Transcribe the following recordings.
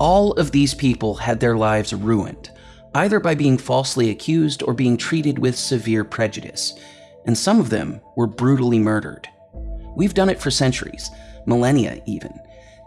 All of these people had their lives ruined, either by being falsely accused or being treated with severe prejudice, and some of them were brutally murdered. We've done it for centuries, millennia even.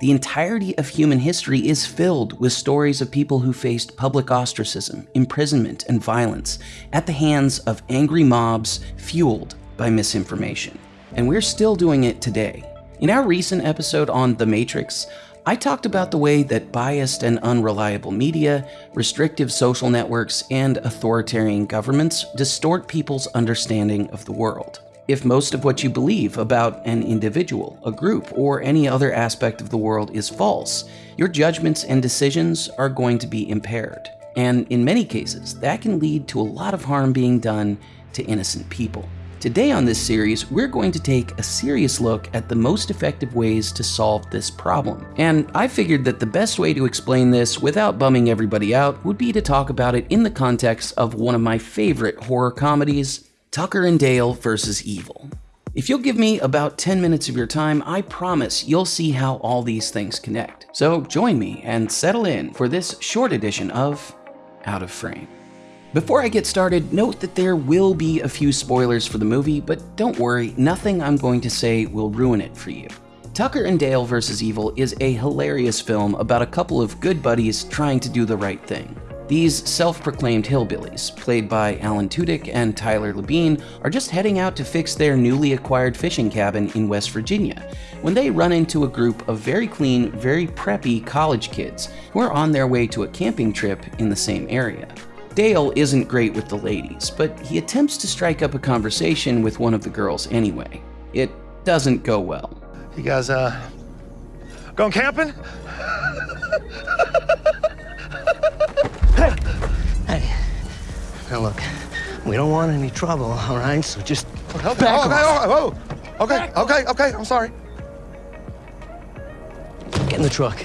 The entirety of human history is filled with stories of people who faced public ostracism, imprisonment, and violence at the hands of angry mobs fueled by misinformation. And we're still doing it today. In our recent episode on The Matrix, I talked about the way that biased and unreliable media, restrictive social networks, and authoritarian governments distort people's understanding of the world. If most of what you believe about an individual, a group, or any other aspect of the world is false, your judgments and decisions are going to be impaired. And in many cases, that can lead to a lot of harm being done to innocent people. Today on this series, we're going to take a serious look at the most effective ways to solve this problem. And I figured that the best way to explain this without bumming everybody out would be to talk about it in the context of one of my favorite horror comedies, Tucker and Dale vs. Evil. If you'll give me about 10 minutes of your time, I promise you'll see how all these things connect. So join me and settle in for this short edition of Out of Frame. Before I get started, note that there will be a few spoilers for the movie, but don't worry, nothing I'm going to say will ruin it for you. Tucker and Dale vs. Evil is a hilarious film about a couple of good buddies trying to do the right thing. These self-proclaimed hillbillies, played by Alan Tudyk and Tyler Labine, are just heading out to fix their newly acquired fishing cabin in West Virginia, when they run into a group of very clean, very preppy college kids who are on their way to a camping trip in the same area. Dale isn't great with the ladies, but he attempts to strike up a conversation with one of the girls anyway. It doesn't go well. You guys, uh, going camping? Hey, now look, we don't want any trouble, all right? So just Okay, back okay, off. oh, oh, okay, okay, okay, I'm sorry. Get in the truck.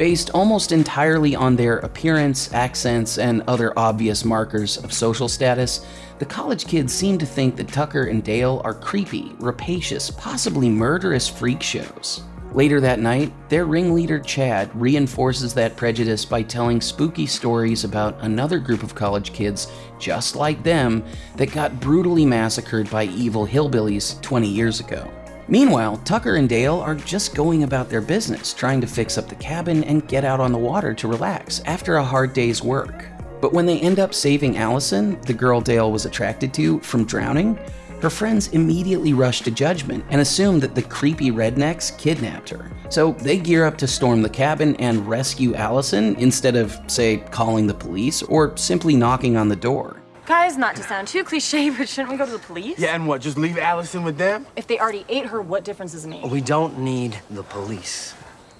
Based almost entirely on their appearance, accents, and other obvious markers of social status, the college kids seem to think that Tucker and Dale are creepy, rapacious, possibly murderous freak shows. Later that night, their ringleader Chad reinforces that prejudice by telling spooky stories about another group of college kids just like them that got brutally massacred by evil hillbillies 20 years ago. Meanwhile, Tucker and Dale are just going about their business, trying to fix up the cabin and get out on the water to relax after a hard day's work. But when they end up saving Allison, the girl Dale was attracted to, from drowning, her friends immediately rush to judgment and assume that the creepy rednecks kidnapped her. So they gear up to storm the cabin and rescue Allison instead of, say, calling the police or simply knocking on the door. Guys, not to sound too cliche, but shouldn't we go to the police? Yeah, and what, just leave Allison with them? If they already ate her, what difference does it make? We don't need the police.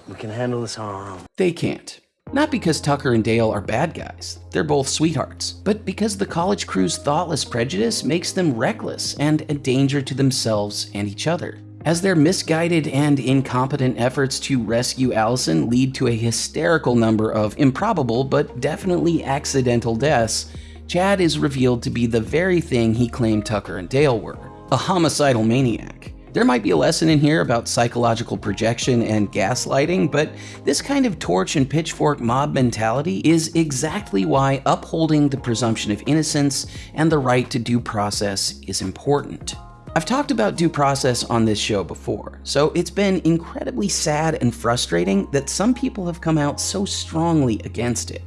We can handle this on our own. They can't. Not because Tucker and Dale are bad guys, they're both sweethearts, but because the college crew's thoughtless prejudice makes them reckless and a danger to themselves and each other. As their misguided and incompetent efforts to rescue Allison lead to a hysterical number of improbable but definitely accidental deaths, Chad is revealed to be the very thing he claimed Tucker and Dale were a homicidal maniac. There might be a lesson in here about psychological projection and gaslighting, but this kind of torch and pitchfork mob mentality is exactly why upholding the presumption of innocence and the right to due process is important. I've talked about due process on this show before, so it's been incredibly sad and frustrating that some people have come out so strongly against it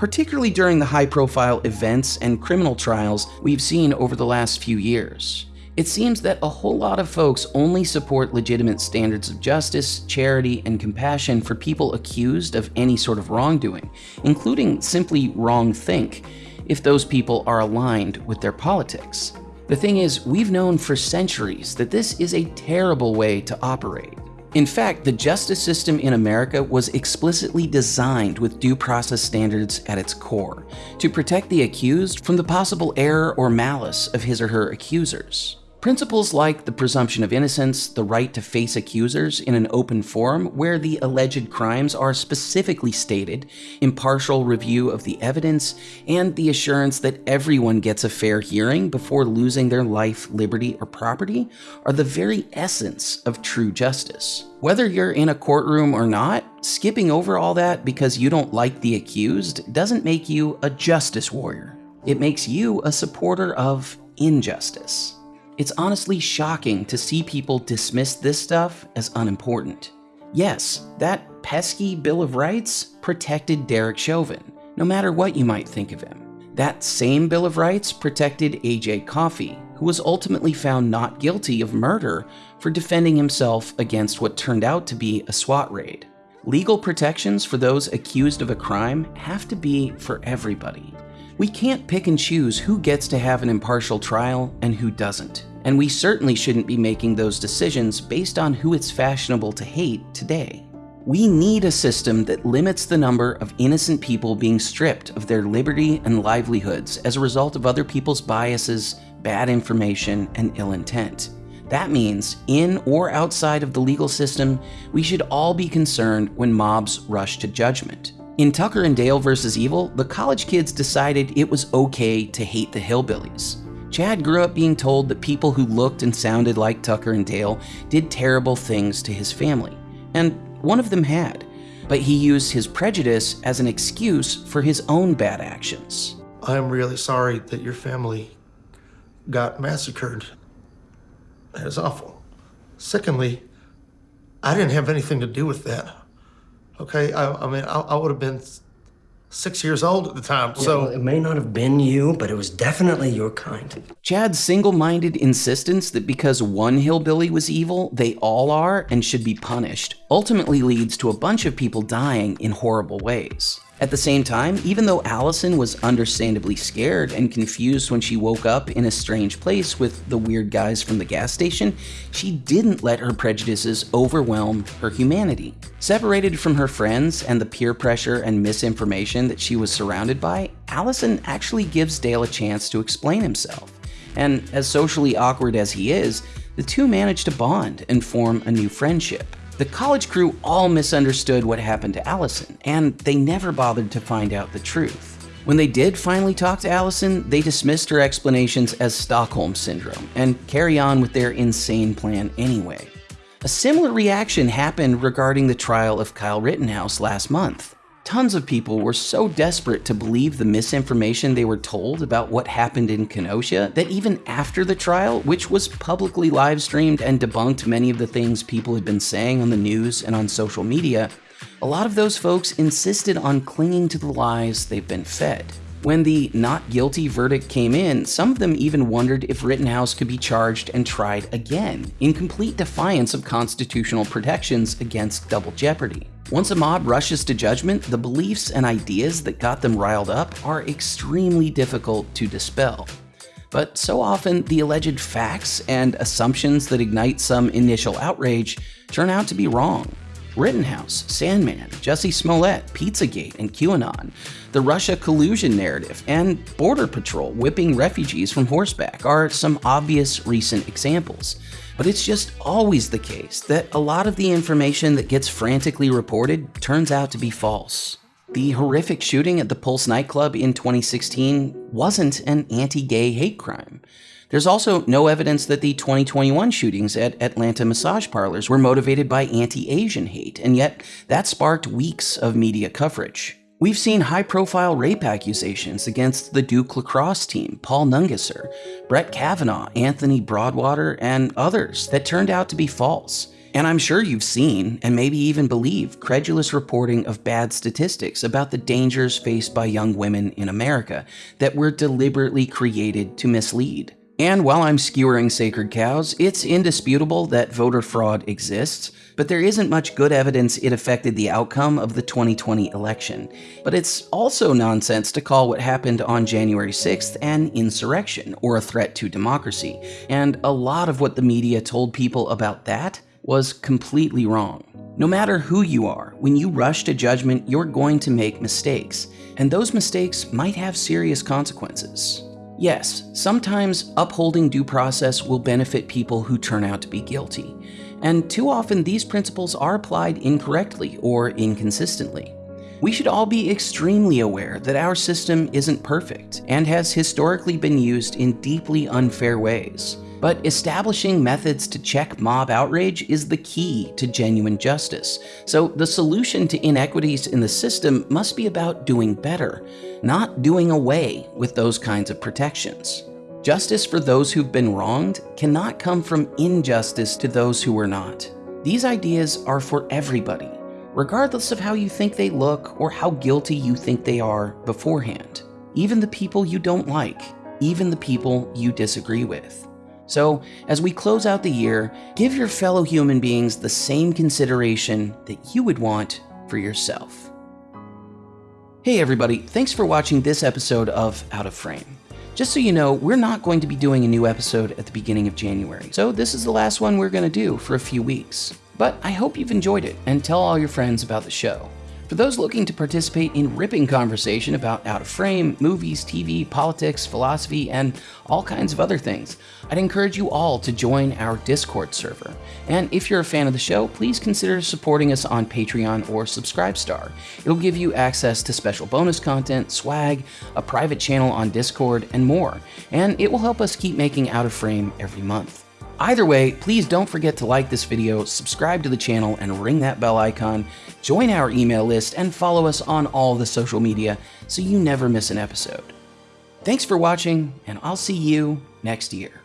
particularly during the high profile events and criminal trials we've seen over the last few years. It seems that a whole lot of folks only support legitimate standards of justice, charity, and compassion for people accused of any sort of wrongdoing, including simply wrong think, if those people are aligned with their politics. The thing is, we've known for centuries that this is a terrible way to operate. In fact, the justice system in America was explicitly designed with due process standards at its core, to protect the accused from the possible error or malice of his or her accusers. Principles like the presumption of innocence, the right to face accusers in an open forum where the alleged crimes are specifically stated, impartial review of the evidence, and the assurance that everyone gets a fair hearing before losing their life, liberty, or property are the very essence of true justice. Whether you're in a courtroom or not, skipping over all that because you don't like the accused doesn't make you a justice warrior. It makes you a supporter of injustice. It's honestly shocking to see people dismiss this stuff as unimportant. Yes, that pesky Bill of Rights protected Derek Chauvin, no matter what you might think of him. That same Bill of Rights protected AJ Coffee, who was ultimately found not guilty of murder for defending himself against what turned out to be a SWAT raid. Legal protections for those accused of a crime have to be for everybody. We can't pick and choose who gets to have an impartial trial and who doesn't. And we certainly shouldn't be making those decisions based on who it's fashionable to hate today. We need a system that limits the number of innocent people being stripped of their liberty and livelihoods as a result of other people's biases, bad information, and ill intent. That means, in or outside of the legal system, we should all be concerned when mobs rush to judgment. In Tucker and Dale vs. Evil, the college kids decided it was okay to hate the hillbillies. Chad grew up being told that people who looked and sounded like Tucker and Dale did terrible things to his family, and one of them had, but he used his prejudice as an excuse for his own bad actions. I'm really sorry that your family got massacred. That is awful. Secondly, I didn't have anything to do with that. Okay, I, I mean, I, I would have been six years old at the time. Yeah, so well, it may not have been you, but it was definitely your kind. Chad's single minded insistence that because one hillbilly was evil, they all are and should be punished ultimately leads to a bunch of people dying in horrible ways. At the same time, even though Allison was understandably scared and confused when she woke up in a strange place with the weird guys from the gas station, she didn't let her prejudices overwhelm her humanity. Separated from her friends and the peer pressure and misinformation that she was surrounded by, Allison actually gives Dale a chance to explain himself. And as socially awkward as he is, the two manage to bond and form a new friendship. The college crew all misunderstood what happened to Allison, and they never bothered to find out the truth. When they did finally talk to Allison, they dismissed her explanations as Stockholm Syndrome and carry on with their insane plan anyway. A similar reaction happened regarding the trial of Kyle Rittenhouse last month. Tons of people were so desperate to believe the misinformation they were told about what happened in Kenosha that even after the trial, which was publicly live streamed and debunked many of the things people had been saying on the news and on social media, a lot of those folks insisted on clinging to the lies they've been fed. When the not guilty verdict came in, some of them even wondered if Rittenhouse could be charged and tried again, in complete defiance of constitutional protections against double jeopardy. Once a mob rushes to judgment, the beliefs and ideas that got them riled up are extremely difficult to dispel. But so often, the alleged facts and assumptions that ignite some initial outrage turn out to be wrong. Rittenhouse, Sandmann, Jussie Smollett, Pizzagate, and QAnon, the Russia collusion narrative, and Border Patrol whipping refugees from horseback are some obvious recent examples. But it's just always the case that a lot of the information that gets frantically reported turns out to be false. The horrific shooting at the Pulse nightclub in 2016 wasn't an anti gay hate crime. There's also no evidence that the 2021 shootings at Atlanta massage parlors were motivated by anti Asian hate, and yet that sparked weeks of media coverage. We've seen high profile rape accusations against the Duke lacrosse team, Paul Nungesser, Brett Kavanaugh, Anthony Broadwater, and others that turned out to be false. And I'm sure you've seen, and maybe even believe, credulous reporting of bad statistics about the dangers faced by young women in America that were deliberately created to mislead. And while I'm skewering sacred cows, it's indisputable that voter fraud exists, but there isn't much good evidence it affected the outcome of the 2020 election. But it's also nonsense to call what happened on January 6th an insurrection or a threat to democracy, and a lot of what the media told people about that was completely wrong. No matter who you are, when you rush to judgment, you're going to make mistakes, and those mistakes might have serious consequences. Yes, sometimes upholding due process will benefit people who turn out to be guilty, and too often these principles are applied incorrectly or inconsistently. We should all be extremely aware that our system isn't perfect and has historically been used in deeply unfair ways. But establishing methods to check mob outrage is the key to genuine justice. So the solution to inequities in the system must be about doing better, not doing away with those kinds of protections. Justice for those who've been wronged cannot come from injustice to those who were not. These ideas are for everybody, regardless of how you think they look or how guilty you think they are beforehand. Even the people you don't like, even the people you disagree with. So, as we close out the year, give your fellow human beings the same consideration that you would want for yourself. Hey everybody, thanks for watching this episode of Out of Frame. Just so you know, we're not going to be doing a new episode at the beginning of January, so this is the last one we're going to do for a few weeks. But I hope you've enjoyed it and tell all your friends about the show. For those looking to participate in ripping conversation about out of frame, movies, TV, politics, philosophy, and all kinds of other things, I'd encourage you all to join our Discord server. And if you're a fan of the show, please consider supporting us on Patreon or Subscribestar. It'll give you access to special bonus content, swag, a private channel on Discord, and more. And it will help us keep making Out of Frame every month. Either way, please don't forget to like this video, subscribe to the channel, and ring that bell icon, join our email list, and follow us on all the social media so you never miss an episode. Thanks for watching, and I'll see you next year.